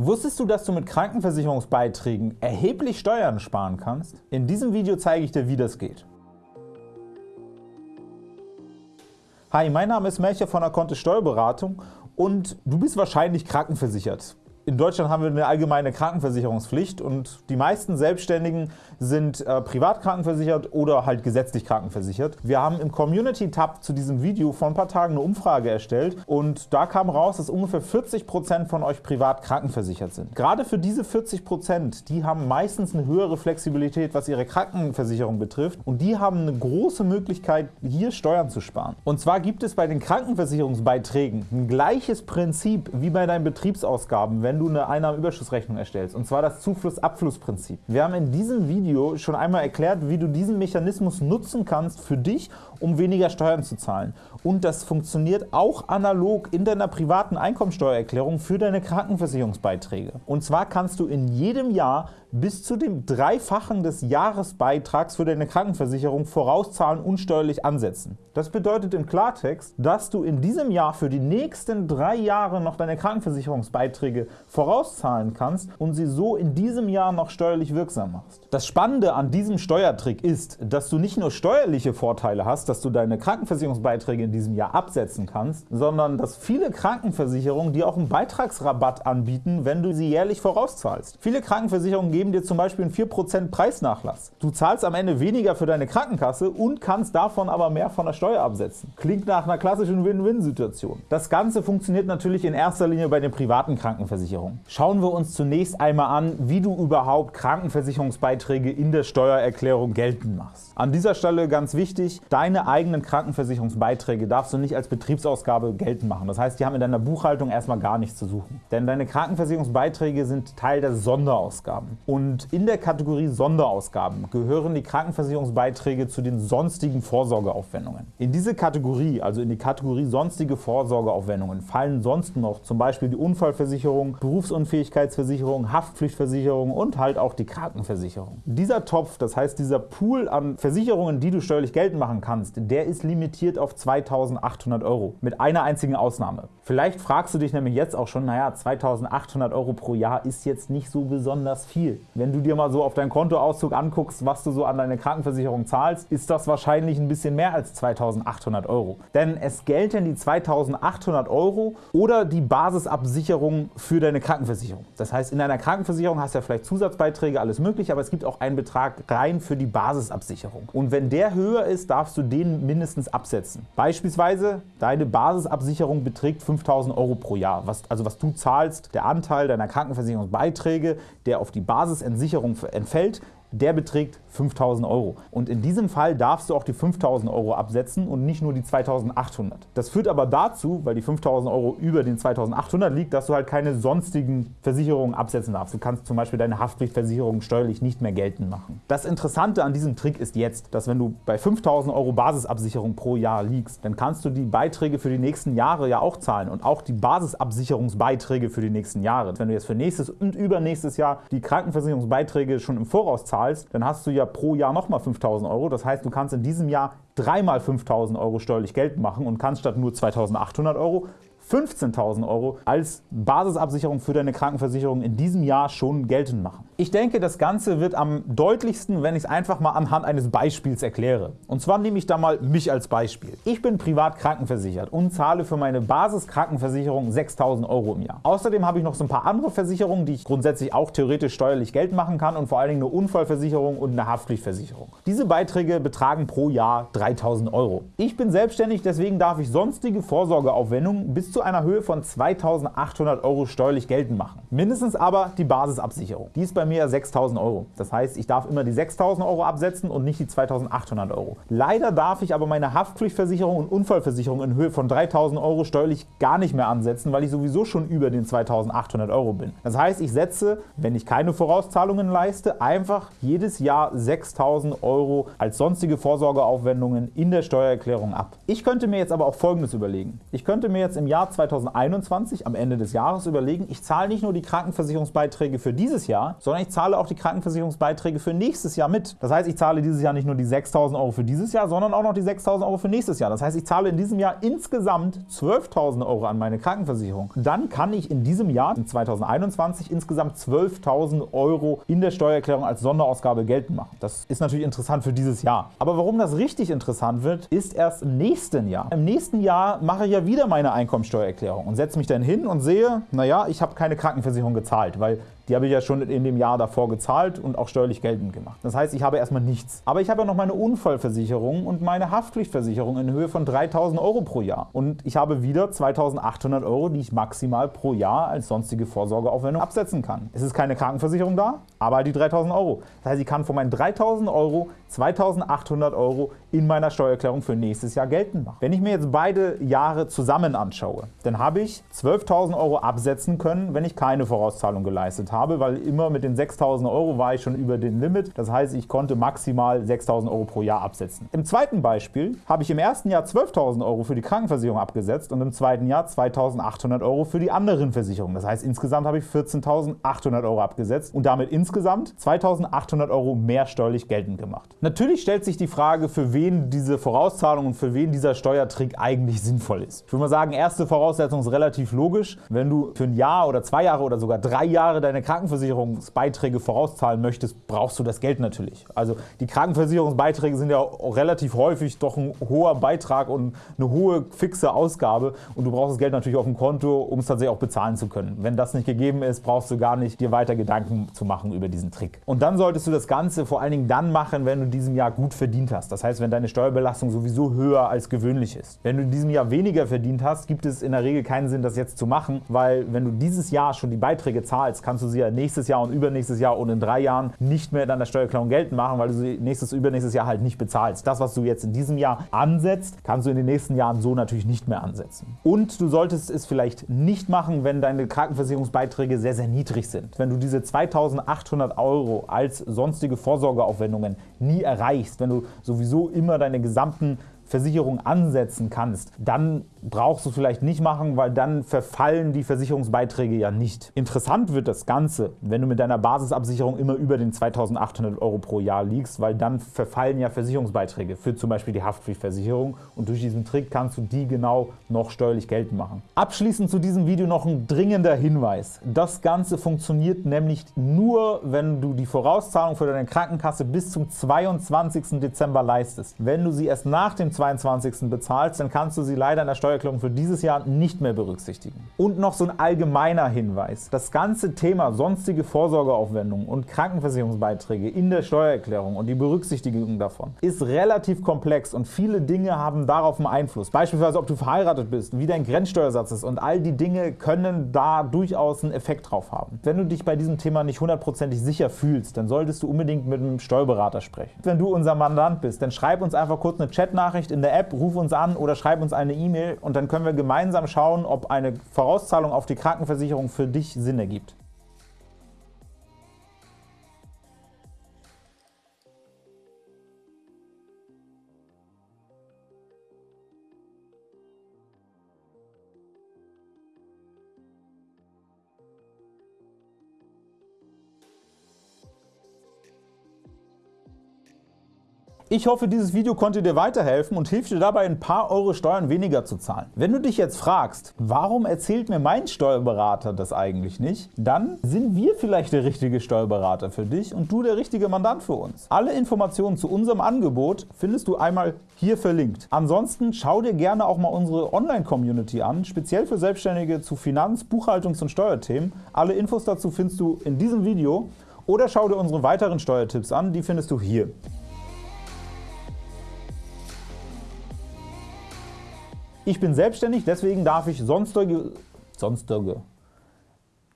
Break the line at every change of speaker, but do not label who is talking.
Wusstest du, dass du mit Krankenversicherungsbeiträgen erheblich Steuern sparen kannst? In diesem Video zeige ich dir, wie das geht. Hi, mein Name ist Melcher von der Kontist Steuerberatung und du bist wahrscheinlich krankenversichert. In Deutschland haben wir eine allgemeine Krankenversicherungspflicht und die meisten Selbstständigen sind äh, privat krankenversichert oder halt gesetzlich krankenversichert. Wir haben im Community-Tab zu diesem Video vor ein paar Tagen eine Umfrage erstellt und da kam raus, dass ungefähr 40% von euch privat krankenversichert sind. Gerade für diese 40%, die haben meistens eine höhere Flexibilität, was ihre Krankenversicherung betrifft und die haben eine große Möglichkeit, hier Steuern zu sparen. Und zwar gibt es bei den Krankenversicherungsbeiträgen ein gleiches Prinzip wie bei deinen Betriebsausgaben, wenn du eine Einnahmenüberschussrechnung erstellst, und zwar das Zufluss-Abfluss-Prinzip. Wir haben in diesem Video schon einmal erklärt, wie du diesen Mechanismus nutzen kannst für dich, um weniger Steuern zu zahlen. Und das funktioniert auch analog in deiner privaten Einkommensteuererklärung für deine Krankenversicherungsbeiträge. Und zwar kannst du in jedem Jahr bis zu dem Dreifachen des Jahresbeitrags für deine Krankenversicherung vorauszahlen und steuerlich ansetzen. Das bedeutet im Klartext, dass du in diesem Jahr für die nächsten drei Jahre noch deine Krankenversicherungsbeiträge vorauszahlen kannst und sie so in diesem Jahr noch steuerlich wirksam machst. Das Spannende an diesem Steuertrick ist, dass du nicht nur steuerliche Vorteile hast, dass du deine Krankenversicherungsbeiträge in diesem Jahr absetzen kannst, sondern dass viele Krankenversicherungen dir auch einen Beitragsrabatt anbieten, wenn du sie jährlich vorauszahlst. Viele Krankenversicherungen geben dir zum Beispiel einen 4% Preisnachlass. Du zahlst am Ende weniger für deine Krankenkasse und kannst davon aber mehr von der Steuer absetzen. Klingt nach einer klassischen Win-Win-Situation. Das Ganze funktioniert natürlich in erster Linie bei den privaten Krankenversicherungen. Schauen wir uns zunächst einmal an, wie du überhaupt Krankenversicherungsbeiträge in der Steuererklärung geltend machst. An dieser Stelle ganz wichtig, deine eigenen Krankenversicherungsbeiträge darfst du nicht als Betriebsausgabe geltend machen. Das heißt, die haben in deiner Buchhaltung erstmal gar nichts zu suchen. Denn deine Krankenversicherungsbeiträge sind Teil der Sonderausgaben. Und in der Kategorie Sonderausgaben gehören die Krankenversicherungsbeiträge zu den sonstigen Vorsorgeaufwendungen. In diese Kategorie, also in die Kategorie sonstige Vorsorgeaufwendungen, fallen sonst noch zum Beispiel die Unfallversicherung, Berufsunfähigkeitsversicherung, Haftpflichtversicherung und halt auch die Krankenversicherung. Dieser Topf, das heißt dieser Pool an Versicherungen, die du steuerlich geltend machen kannst, der ist limitiert auf 2.800 Euro, mit einer einzigen Ausnahme. Vielleicht fragst du dich nämlich jetzt auch schon, naja, 2.800 Euro pro Jahr ist jetzt nicht so besonders viel. Wenn du dir mal so auf deinen Kontoauszug anguckst, was du so an deine Krankenversicherung zahlst, ist das wahrscheinlich ein bisschen mehr als 2.800 Euro. Denn es gelten die 2.800 Euro oder die Basisabsicherung für deine Krankenversicherung. Das heißt, in deiner Krankenversicherung hast du ja vielleicht Zusatzbeiträge, alles mögliche, aber es gibt auch einen Betrag rein für die Basisabsicherung. Und wenn der höher ist, darfst du den mindestens absetzen. Beispielsweise, deine Basisabsicherung beträgt 5.000 Euro pro Jahr. Was, also was du zahlst, der Anteil deiner Krankenversicherungsbeiträge, der auf die Basisentsicherung entfällt, der beträgt 5.000 Euro. Und in diesem Fall darfst du auch die 5.000 Euro absetzen und nicht nur die 2.800. Das führt aber dazu, weil die 5.000 Euro über den 2.800 liegt, dass du halt keine sonstigen Versicherungen absetzen darfst. Du kannst zum Beispiel deine Haftpflichtversicherung steuerlich nicht mehr geltend machen. Das Interessante an diesem Trick ist jetzt, dass wenn du bei 5.000 Euro Basisabsicherung pro Jahr liegst, dann kannst du die Beiträge für die nächsten Jahre ja auch zahlen und auch die Basisabsicherungsbeiträge für die nächsten Jahre. Wenn du jetzt für nächstes und übernächstes Jahr die Krankenversicherungsbeiträge schon im Voraus zahlst, dann hast du ja pro Jahr nochmal 5.000 Euro. Das heißt, du kannst in diesem Jahr dreimal 5.000 Euro steuerlich Geld machen und kannst statt nur 2.800 Euro 15.000 Euro als Basisabsicherung für deine Krankenversicherung in diesem Jahr schon geltend machen. Ich denke, das Ganze wird am deutlichsten, wenn ich es einfach mal anhand eines Beispiels erkläre. Und zwar nehme ich da mal mich als Beispiel. Ich bin privat krankenversichert und zahle für meine Basiskrankenversicherung 6.000 Euro im Jahr. Außerdem habe ich noch so ein paar andere Versicherungen, die ich grundsätzlich auch theoretisch steuerlich Geld machen kann und vor allen Dingen eine Unfallversicherung und eine Haftpflichtversicherung. Diese Beiträge betragen pro Jahr 3.000 Euro. Ich bin selbstständig, deswegen darf ich sonstige Vorsorgeaufwendungen bis zu zu einer Höhe von 2.800 Euro steuerlich geltend machen. Mindestens aber die Basisabsicherung. Die ist bei mir 6.000 Euro. Das heißt, ich darf immer die 6.000 Euro absetzen und nicht die 2.800 Euro. Leider darf ich aber meine Haftpflichtversicherung und Unfallversicherung in Höhe von 3.000 Euro steuerlich gar nicht mehr ansetzen, weil ich sowieso schon über den 2.800 Euro bin. Das heißt, ich setze, wenn ich keine Vorauszahlungen leiste, einfach jedes Jahr 6.000 Euro als sonstige Vorsorgeaufwendungen in der Steuererklärung ab. Ich könnte mir jetzt aber auch Folgendes überlegen. Ich könnte mir jetzt im Jahr Jahr 2021 am Ende des Jahres überlegen, ich zahle nicht nur die Krankenversicherungsbeiträge für dieses Jahr, sondern ich zahle auch die Krankenversicherungsbeiträge für nächstes Jahr mit. Das heißt, ich zahle dieses Jahr nicht nur die 6.000 Euro für dieses Jahr, sondern auch noch die 6.000 Euro für nächstes Jahr. Das heißt, ich zahle in diesem Jahr insgesamt 12.000 Euro an meine Krankenversicherung. Dann kann ich in diesem Jahr, in 2021, insgesamt 12.000 Euro in der Steuererklärung als Sonderausgabe geltend machen. Das ist natürlich interessant für dieses Jahr. Aber warum das richtig interessant wird, ist erst im nächsten Jahr. Im nächsten Jahr mache ich ja wieder meine Einkommensteuererklärung und setze mich dann hin und sehe, naja, ich habe keine Krankenversicherung gezahlt, weil die habe ich ja schon in dem Jahr davor gezahlt und auch steuerlich geltend gemacht. Das heißt, ich habe erstmal nichts. Aber ich habe ja noch meine Unfallversicherung und meine Haftpflichtversicherung in Höhe von 3.000 Euro pro Jahr. Und ich habe wieder 2.800 Euro, die ich maximal pro Jahr als sonstige Vorsorgeaufwendung absetzen kann. Es ist keine Krankenversicherung da, aber halt die 3.000 Euro. Das heißt, ich kann von meinen 3.000 Euro 2.800 Euro in meiner Steuererklärung für nächstes Jahr geltend machen. Wenn ich mir jetzt beide Jahre zusammen anschaue, dann habe ich 12.000 Euro absetzen können, wenn ich keine Vorauszahlung geleistet habe habe, weil immer mit den 6.000 Euro war ich schon über den Limit. Das heißt, ich konnte maximal 6.000 Euro pro Jahr absetzen. Im zweiten Beispiel habe ich im ersten Jahr 12.000 Euro für die Krankenversicherung abgesetzt und im zweiten Jahr 2.800 Euro für die anderen Versicherungen. Das heißt, insgesamt habe ich 14.800 Euro abgesetzt und damit insgesamt 2.800 Euro mehr steuerlich geltend gemacht. Natürlich stellt sich die Frage, für wen diese Vorauszahlung und für wen dieser Steuertrick eigentlich sinnvoll ist. Ich würde mal sagen, erste Voraussetzung ist relativ logisch. Wenn du für ein Jahr oder zwei Jahre oder sogar drei Jahre deine Krankenversicherungsbeiträge vorauszahlen möchtest, brauchst du das Geld natürlich. Also die Krankenversicherungsbeiträge sind ja relativ häufig doch ein hoher Beitrag und eine hohe fixe Ausgabe und du brauchst das Geld natürlich auf dem Konto, um es tatsächlich auch bezahlen zu können. Wenn das nicht gegeben ist, brauchst du gar nicht dir weiter Gedanken zu machen über diesen Trick. Und dann solltest du das Ganze vor allen Dingen dann machen, wenn du in diesem Jahr gut verdient hast. Das heißt, wenn deine Steuerbelastung sowieso höher als gewöhnlich ist. Wenn du in diesem Jahr weniger verdient hast, gibt es in der Regel keinen Sinn, das jetzt zu machen, weil wenn du dieses Jahr schon die Beiträge zahlst, kannst du sie sie ja nächstes Jahr und übernächstes Jahr und in drei Jahren nicht mehr in deiner Steuererklärung geltend machen, weil du sie nächstes, übernächstes Jahr halt nicht bezahlst. Das, was du jetzt in diesem Jahr ansetzt, kannst du in den nächsten Jahren so natürlich nicht mehr ansetzen. Und du solltest es vielleicht nicht machen, wenn deine Krankenversicherungsbeiträge sehr, sehr niedrig sind. Wenn du diese 2.800 Euro als sonstige Vorsorgeaufwendungen nie erreichst, wenn du sowieso immer deine gesamten Versicherung ansetzen kannst, dann brauchst du vielleicht nicht machen, weil dann verfallen die Versicherungsbeiträge ja nicht. Interessant wird das Ganze, wenn du mit deiner Basisabsicherung immer über den 2.800 Euro pro Jahr liegst, weil dann verfallen ja Versicherungsbeiträge für zum Beispiel die Haftpflichtversicherung und durch diesen Trick kannst du die genau noch steuerlich geltend machen. Abschließend zu diesem Video noch ein dringender Hinweis. Das Ganze funktioniert nämlich nur, wenn du die Vorauszahlung für deine Krankenkasse bis zum 22. Dezember leistest. Wenn du sie erst nach dem 22. bezahlst, dann kannst du sie leider in der Steuererklärung für dieses Jahr nicht mehr berücksichtigen. Und noch so ein allgemeiner Hinweis. Das ganze Thema sonstige Vorsorgeaufwendungen und Krankenversicherungsbeiträge in der Steuererklärung und die Berücksichtigung davon ist relativ komplex und viele Dinge haben darauf einen Einfluss. Beispielsweise, ob du verheiratet bist, wie dein Grenzsteuersatz ist und all die Dinge können da durchaus einen Effekt drauf haben. Wenn du dich bei diesem Thema nicht hundertprozentig sicher fühlst, dann solltest du unbedingt mit einem Steuerberater sprechen. Wenn du unser Mandant bist, dann schreib uns einfach kurz eine Chatnachricht Nachricht in der App, ruf uns an oder schreib uns eine E-Mail und dann können wir gemeinsam schauen, ob eine Vorauszahlung auf die Krankenversicherung für dich Sinn ergibt. Ich hoffe, dieses Video konnte dir weiterhelfen und hilft dir dabei, ein paar Euro Steuern weniger zu zahlen. Wenn du dich jetzt fragst, warum erzählt mir mein Steuerberater das eigentlich nicht, dann sind wir vielleicht der richtige Steuerberater für dich und du der richtige Mandant für uns. Alle Informationen zu unserem Angebot findest du einmal hier verlinkt. Ansonsten schau dir gerne auch mal unsere Online-Community an, speziell für Selbstständige zu Finanz-, Buchhaltungs- und Steuerthemen. Alle Infos dazu findest du in diesem Video oder schau dir unsere weiteren Steuertipps an, die findest du hier. Ich bin selbstständig, deswegen darf ich sonstige, sonstige